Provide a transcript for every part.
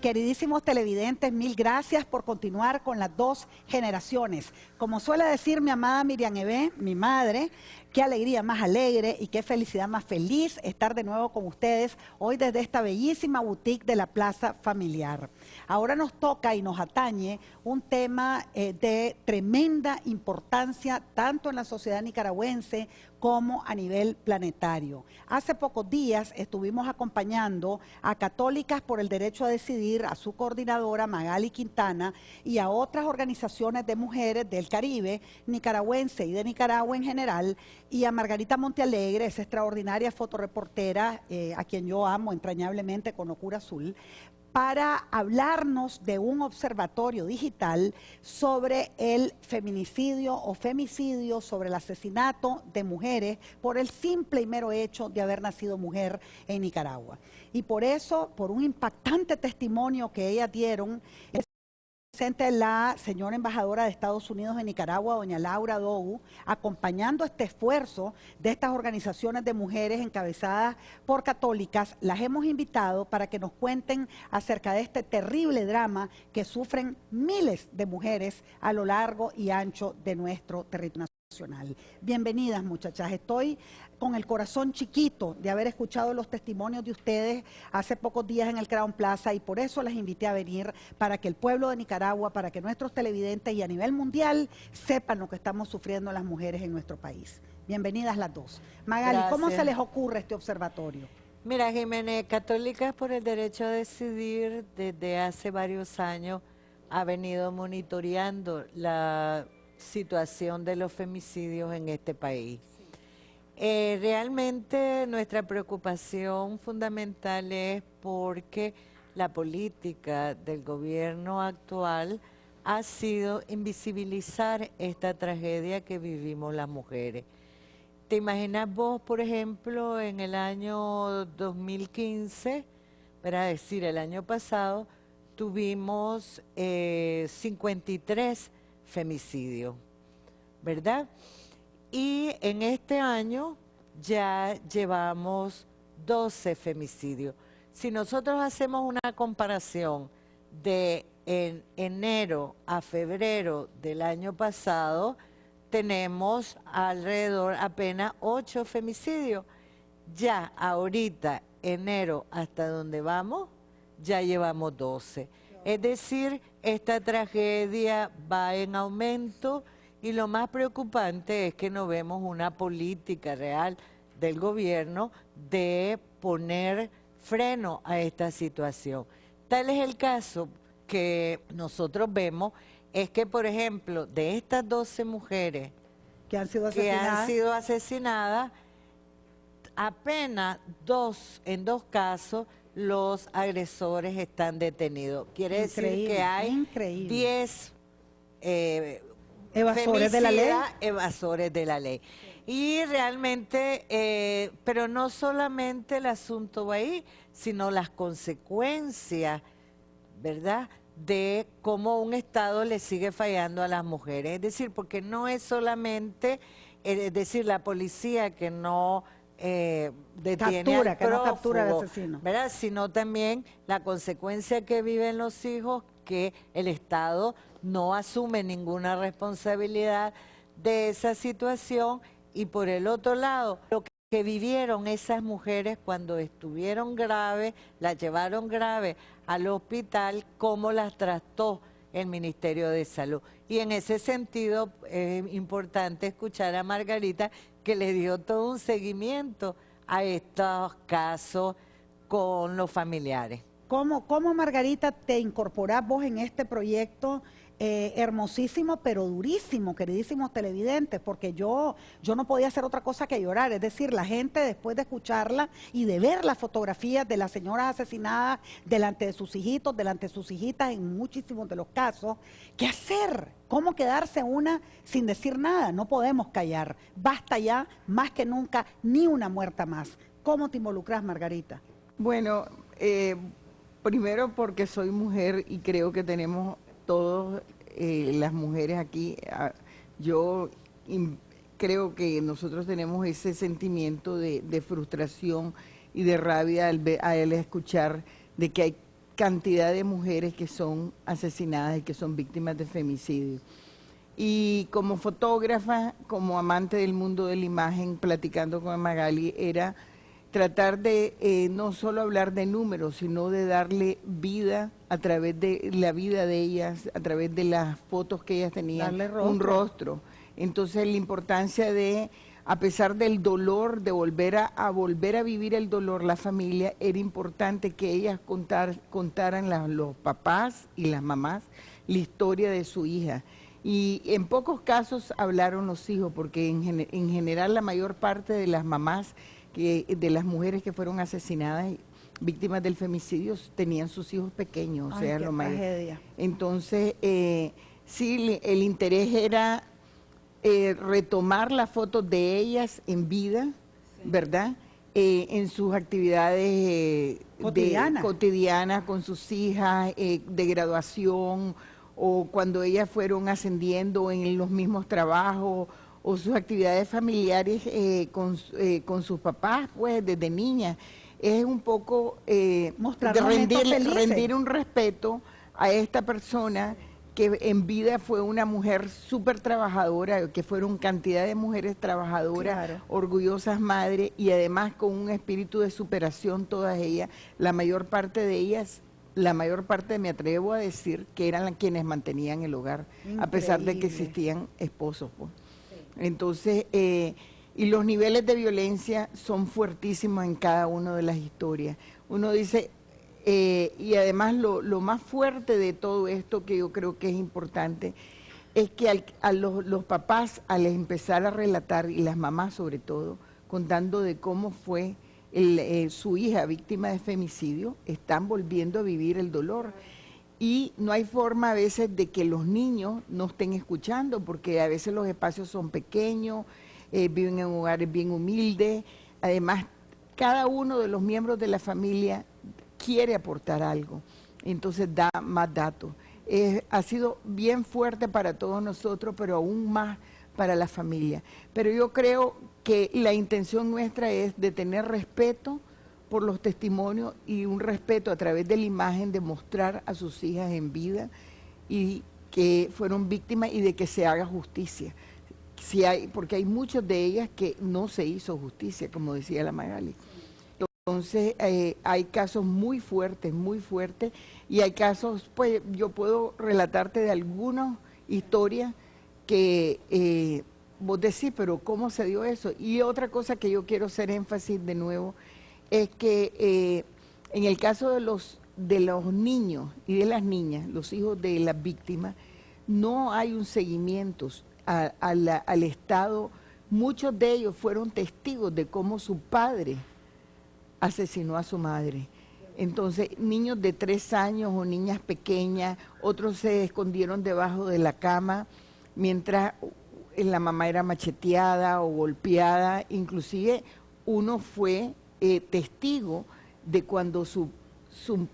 Queridísimos televidentes, mil gracias por continuar con las dos generaciones. Como suele decir mi amada Miriam Ebe, mi madre, qué alegría más alegre y qué felicidad más feliz estar de nuevo con ustedes hoy desde esta bellísima boutique de la Plaza Familiar. Ahora nos toca y nos atañe un tema eh, de tremenda importancia tanto en la sociedad nicaragüense como a nivel planetario. Hace pocos días estuvimos acompañando a Católicas por el Derecho a Decidir, a su coordinadora Magali Quintana y a otras organizaciones de mujeres del Caribe, nicaragüense y de Nicaragua en general, y a Margarita Montealegre, esa extraordinaria fotoreportera eh, a quien yo amo entrañablemente con locura azul, para hablarnos de un observatorio digital sobre el feminicidio o femicidio, sobre el asesinato de mujeres por el simple y mero hecho de haber nacido mujer en Nicaragua. Y por eso, por un impactante testimonio que ellas dieron, presente la señora embajadora de Estados Unidos en Nicaragua, doña Laura Dou, acompañando este esfuerzo de estas organizaciones de mujeres encabezadas por católicas, las hemos invitado para que nos cuenten acerca de este terrible drama que sufren miles de mujeres a lo largo y ancho de nuestro territorio nacional. Bienvenidas muchachas, estoy con el corazón chiquito de haber escuchado los testimonios de ustedes hace pocos días en el Crown Plaza y por eso las invité a venir para que el pueblo de Nicaragua, para que nuestros televidentes y a nivel mundial sepan lo que estamos sufriendo las mujeres en nuestro país. Bienvenidas las dos. Magali, ¿cómo se les ocurre este observatorio? Mira, Jiménez, Católicas por el Derecho a Decidir desde hace varios años ha venido monitoreando la situación de los femicidios en este país. Eh, realmente nuestra preocupación fundamental es porque la política del gobierno actual ha sido invisibilizar esta tragedia que vivimos las mujeres. ¿Te imaginas vos, por ejemplo, en el año 2015, para decir, el año pasado, tuvimos 53 femicidios, ¿verdad? Y en este año ya llevamos 12 femicidios. Si nosotros hacemos una comparación de enero a febrero del año pasado, tenemos alrededor apenas 8 femicidios. Ya ahorita, enero hasta donde vamos, ya llevamos 12. Es decir, esta tragedia va en aumento y lo más preocupante es que no vemos una política real del gobierno de poner freno a esta situación. Tal es el caso que nosotros vemos, es que, por ejemplo, de estas 12 mujeres que han sido asesinadas, que han sido asesinadas apenas dos, en dos casos, los agresores están detenidos. Quiere decir que hay 10 eh, evasores de la ley. Evasores de la ley. Y realmente, eh, pero no solamente el asunto va ahí, sino las consecuencias, ¿verdad?, de cómo un Estado le sigue fallando a las mujeres. Es decir, porque no es solamente, eh, es decir, la policía que no eh, detiene captura, que no captura al asesino. ¿verdad? Sino también la consecuencia que viven los hijos, que el Estado no asume ninguna responsabilidad de esa situación y por el otro lado, lo que vivieron esas mujeres cuando estuvieron graves, las llevaron graves al hospital, cómo las trató el Ministerio de Salud. Y en ese sentido es importante escuchar a Margarita que le dio todo un seguimiento a estos casos con los familiares. ¿Cómo, cómo Margarita, te incorporás vos en este proyecto eh, hermosísimo, pero durísimo, queridísimos televidentes, porque yo, yo no podía hacer otra cosa que llorar. Es decir, la gente después de escucharla y de ver las fotografías de las señoras asesinadas delante de sus hijitos, delante de sus hijitas en muchísimos de los casos, ¿qué hacer? ¿Cómo quedarse una sin decir nada? No podemos callar. Basta ya, más que nunca, ni una muerta más. ¿Cómo te involucras, Margarita? Bueno, eh, primero porque soy mujer y creo que tenemos todas eh, las mujeres aquí, yo creo que nosotros tenemos ese sentimiento de, frustración y de rabia al, escuchar de que hay cantidad de mujeres que son asesinadas y que son víctimas de femicidio. Y como fotógrafa, como amante del mundo de la imagen, platicando con Magali, era tratar de eh, no solo hablar de números, sino de darle vida a través de la vida de ellas, a través de las fotos que ellas tenían, un rostro. Entonces la importancia de, a pesar del dolor, de volver a, volver a vivir el dolor, la familia, era importante que ellas contar, contaran los papás y las mamás la historia de su hija. Y en pocos casos hablaron los hijos, porque en, en general la mayor parte de las mamás de las mujeres que fueron asesinadas víctimas del femicidio tenían sus hijos pequeños, o sea, lo más. Entonces, eh, sí, el interés era eh, retomar las fotos de ellas en vida, ¿verdad? Eh, en sus actividades cotidianas con sus hijas, de graduación, o cuando ellas fueron ascendiendo en los mismos trabajos, o sus actividades familiares eh, eh, con, sus papás, pues desde niña. Es un poco eh, rendir, un respeto a esta persona que en vida fue una mujer súper trabajadora, que fueron cantidad de mujeres trabajadoras, orgullosas madres y además con un espíritu de superación todas ellas. La mayor parte de ellas, la mayor parte me atrevo a decir que eran quienes mantenían el hogar, a pesar de que existían esposos. Pues. Entonces, eh, y los niveles de violencia son fuertísimos en cada una de las historias. Uno dice, eh, y además lo, más fuerte de todo esto que yo creo que es importante, es que a los, papás al empezar a relatar, y las mamás sobre todo, contando de cómo fue eh, su hija víctima de femicidio, están volviendo a vivir el dolor y no hay forma a veces de que los niños no estén escuchando, porque a veces los espacios son pequeños, eh, viven en hogares bien humildes, además cada uno de los miembros de la familia quiere aportar algo, entonces da más datos. ha sido bien fuerte para todos nosotros, pero aún más para la familia. Pero yo creo que la intención nuestra es de tener respeto, por los testimonios y un respeto a través de la imagen de mostrar a sus hijas en vida y que fueron víctimas y de que se haga justicia. Si hay, porque hay muchas de ellas que no se hizo justicia, como decía la Magali. Entonces, eh, hay casos muy fuertes, muy fuertes, y hay casos, pues yo puedo relatarte de algunas historias que eh, vos decís, pero ¿cómo se dio eso? Y otra cosa que yo quiero hacer énfasis de nuevo es que eh, en el caso de los, de los niños y de las niñas, los hijos de las víctimas, no hay un seguimiento al Estado. Muchos de ellos fueron testigos de cómo su padre asesinó a su madre. Entonces, niños de tres años o niñas pequeñas, otros se escondieron debajo de la cama mientras la mamá era macheteada o golpeada. Inclusive uno fue eh, testigo de cuando su, su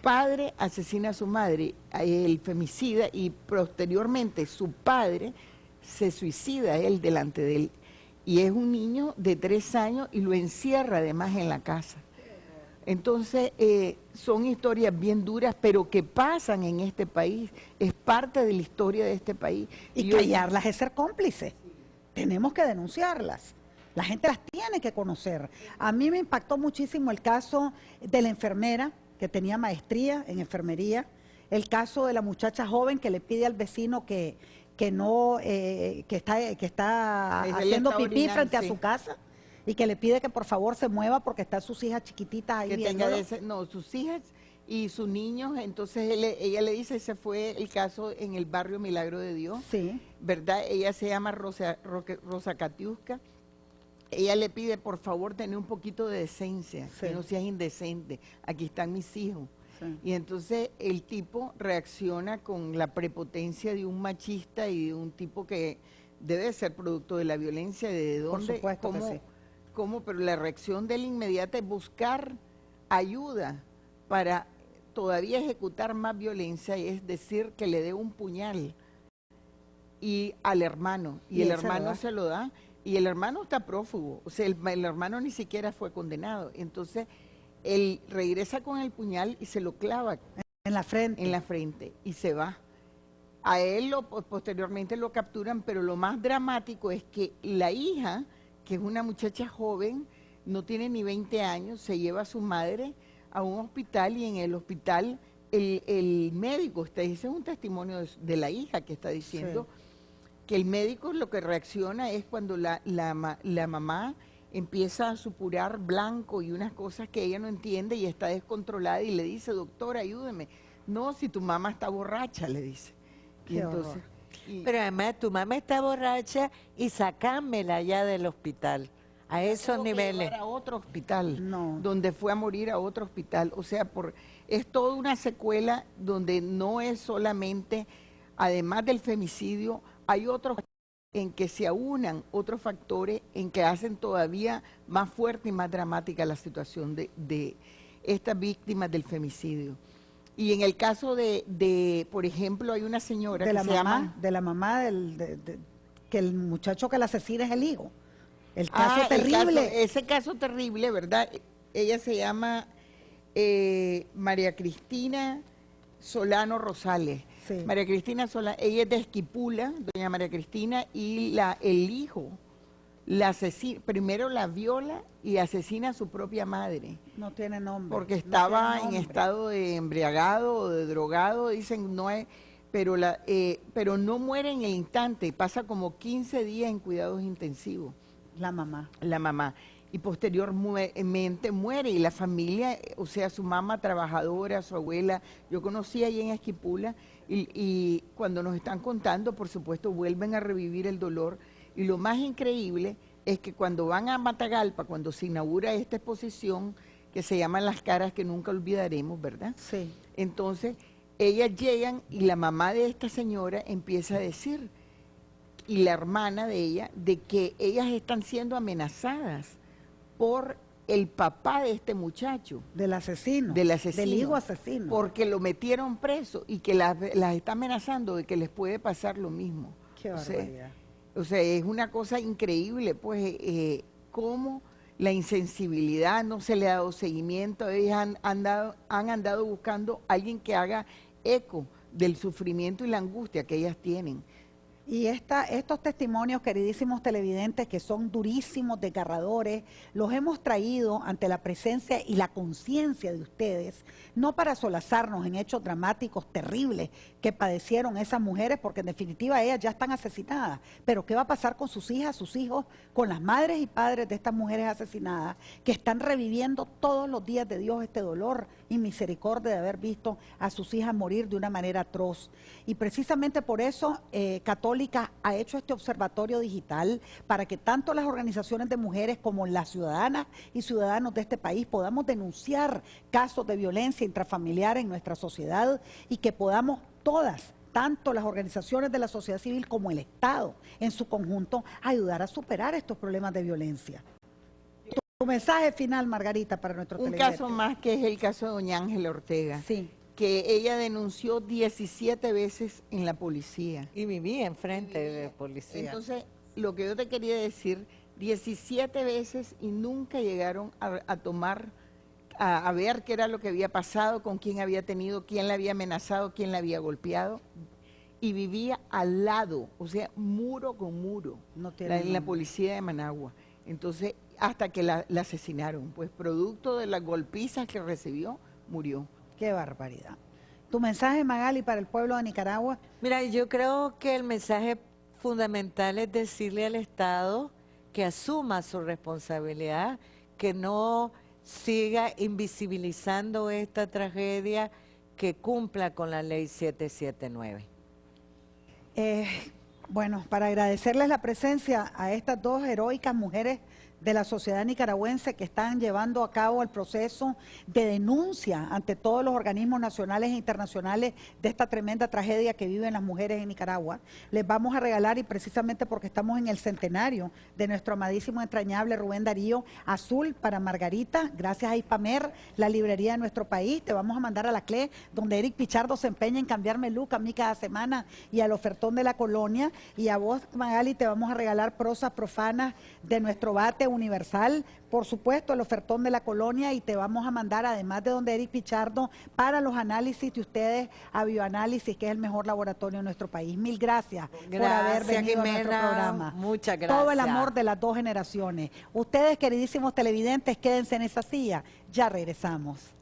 padre asesina a su madre, el femicida, y posteriormente su padre se suicida él delante de él. Y es un niño de tres años y lo encierra además en la casa. Entonces, eh, son historias bien duras, pero que pasan en este país, es parte de la historia de este país. Y, callarlas es ser cómplice. Tenemos que denunciarlas. La gente las tiene que conocer. A mí me impactó muchísimo el caso de la enfermera que tenía maestría en enfermería, el caso de la muchacha joven que le pide al vecino que, que no, eh, que está, que está haciendo pipí frente a su casa y que le pide que por favor se mueva porque están sus hijas chiquititas ahí que No, sus hijas y sus niños, entonces ella le dice, ese fue el caso en el barrio Milagro de Dios, sí. ¿verdad? Ella se llama Rosa, Rosa Catiusca ella le pide por favor tener un poquito de decencia, que no seas indecente, aquí están mis hijos. Y entonces el tipo reacciona con la prepotencia de un machista y de un tipo que debe ser producto de la violencia, de dónde, por supuesto cómo, cómo, pero la reacción de él inmediata es buscar ayuda para todavía ejecutar más violencia, y es decir, que le dé un puñal y al hermano, y, el hermano se lo da y el hermano está prófugo, o sea, el, hermano ni siquiera fue condenado. Entonces, él regresa con el puñal y se lo clava En la frente. en la frente y se va. A él lo, posteriormente lo capturan, pero lo más dramático es que la hija, que es una muchacha joven, no tiene ni 20 años, se lleva a su madre a un hospital y en el hospital el, médico, ese es un testimonio de, la hija que está diciendo que el médico lo que reacciona es cuando la, la, la mamá empieza a supurar blanco y unas cosas que ella no entiende y está descontrolada y le dice, doctor, ayúdeme. No, si tu mamá está borracha, le dice. entonces, Pero además tu mamá está borracha y sacámela ya del hospital. A esos niveles. a otro hospital, no. donde fue a morir a otro hospital. O sea, por, es toda una secuela donde no es solamente, además del femicidio, hay otros en que se aunan otros factores en que hacen todavía más fuerte y más dramática la situación de, de estas víctimas del femicidio. Y en el caso de, por ejemplo, hay una señora de que la se mamá, llama... De la mamá del, que el muchacho que la asesina es el hijo. El caso ah, terrible. ese caso terrible, ¿verdad? Ella se llama eh, María Cristina Solano Rosales. María Cristina Solano, ella es de Esquipula, doña María Cristina, y la, el hijo la asesina, primero la viola y asesina a su propia madre. No tiene nombre. Porque estaba en estado de embriagado o de drogado, dicen, no es, pero, la, eh, pero no muere en el instante, pasa como 15 días en cuidados intensivos. La mamá. La mamá. Y posteriormente muere y la familia, o sea, su mamá trabajadora, su abuela, yo conocí ahí en Esquipula y, y cuando nos están contando, por supuesto, vuelven a revivir el dolor. Y lo más increíble es que cuando van a Matagalpa, cuando se inaugura esta exposición, que se llama Las caras que nunca olvidaremos, ¿verdad? Sí. Entonces, ellas llegan y la mamá de esta señora empieza a decir, y la hermana de ella, de que ellas están siendo amenazadas por el papá de este muchacho. Del asesino. Del asesino. Del hijo asesino. Porque lo metieron preso y que las, está amenazando de que les puede pasar lo mismo. Qué barbaridad. O sea, es una cosa increíble, pues, eh, cómo la insensibilidad no se le ha dado seguimiento. Ellas han, andado, han andado buscando a alguien que haga eco del sufrimiento y la angustia que ellas tienen. Y estos testimonios, queridísimos televidentes, que son durísimos, desgarradores, los hemos traído ante la presencia y la conciencia de ustedes, no para solazarnos en hechos dramáticos terribles que padecieron esas mujeres, porque en definitiva ellas ya están asesinadas. Pero ¿qué va a pasar con sus hijas, sus hijos, con las madres y padres de estas mujeres asesinadas, que están reviviendo todos los días de Dios este dolor y misericordia de haber visto a sus hijas morir de una manera atroz? Y precisamente por eso, eh, ha hecho este observatorio digital para que tanto las organizaciones de mujeres como las ciudadanas y ciudadanos de este país podamos denunciar casos de violencia intrafamiliar en nuestra sociedad y que podamos todas tanto las organizaciones de la sociedad civil como el Estado en su conjunto, ayudar a superar estos problemas de violencia. Tu mensaje final, Margarita, para nuestro Un caso más que es el caso de doña Ángela Ortega. Sí que ella denunció 17 veces en la policía. Y vivía enfrente de policía. Entonces, lo que yo te quería decir, 17 veces y nunca llegaron a, tomar, a, ver qué era lo que había pasado, con quién había tenido, quién la había amenazado, quién la había golpeado. Y vivía al lado, o sea, muro con muro, en la policía de Managua. Entonces, hasta que la asesinaron, pues producto de las golpizas que recibió, murió. Qué barbaridad. ¿Tu mensaje, Magali, para el pueblo de Nicaragua? Mira, yo creo que el mensaje fundamental es decirle al Estado que asuma su responsabilidad, que no siga invisibilizando esta tragedia, que cumpla con la ley 779. Eh, bueno, para agradecerles la presencia a estas dos heroicas mujeres de la sociedad nicaragüense que están llevando a cabo el proceso de denuncia ante todos los organismos nacionales e internacionales de esta tremenda tragedia que viven las mujeres en Nicaragua. Les vamos a regalar, y precisamente porque estamos en el centenario de nuestro amadísimo, entrañable Rubén Darío, azul para Margarita, gracias a Ipamer, la librería de nuestro país. Te vamos a mandar a la CLE, donde Eric Pichardo se empeña en cambiarme look a mí cada semana y al ofertón de la colonia. Y a vos, Magali, te vamos a regalar prosas profanas de nuestro bate, Universal, por supuesto, el ofertón de la colonia y te vamos a mandar, además de donde Eric Pichardo, para los análisis de ustedes a Bioanálisis, que es el mejor laboratorio de nuestro país. Mil gracias, por haber Gracias, venido a nuestro programa. Muchas Todo el gracias. amor de las dos generaciones. Ustedes, queridísimos televidentes, quédense en esa silla. Ya regresamos.